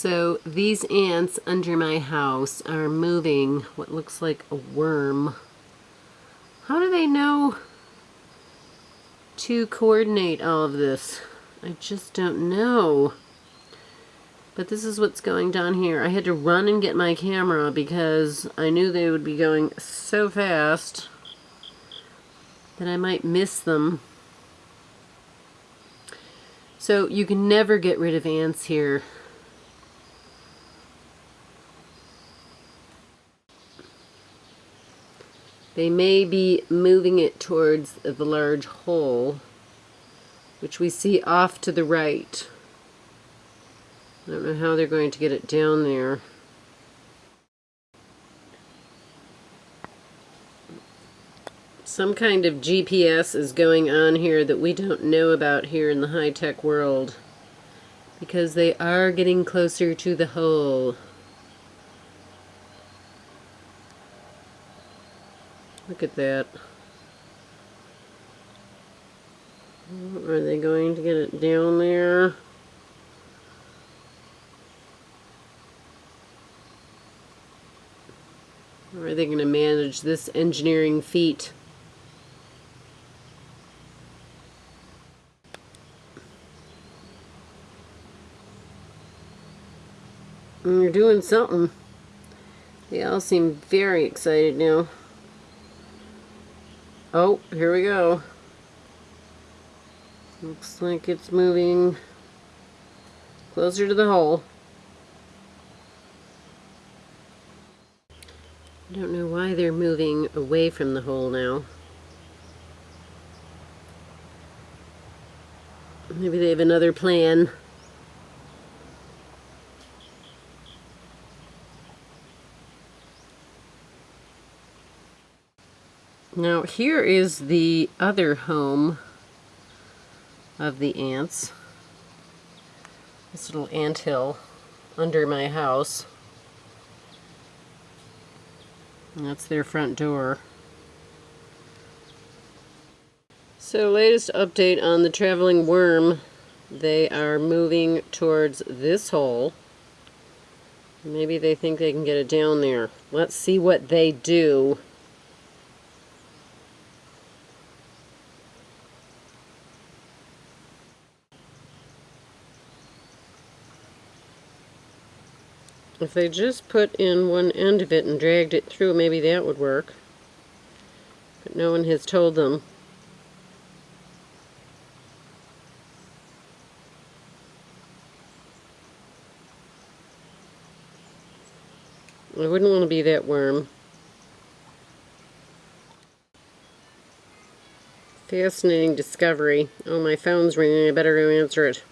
So these ants under my house are moving what looks like a worm. How do they know to coordinate all of this? I just don't know. But this is what's going down here. I had to run and get my camera because I knew they would be going so fast that I might miss them. So you can never get rid of ants here. They may be moving it towards the large hole, which we see off to the right. I don't know how they're going to get it down there. Some kind of GPS is going on here that we don't know about here in the high-tech world. Because they are getting closer to the hole. Look at that. Are they going to get it down there? Or are they going to manage this engineering feat? You're doing something. They all seem very excited now. Oh, here we go. Looks like it's moving closer to the hole. I don't know why they're moving away from the hole now. Maybe they have another plan. Now here is the other home of the ants. This little ant hill under my house. And that's their front door. So latest update on the traveling worm. They are moving towards this hole. Maybe they think they can get it down there. Let's see what they do. If they just put in one end of it and dragged it through, maybe that would work. But no one has told them. I wouldn't want to be that worm. Fascinating discovery. Oh, my phone's ringing. I better go answer it.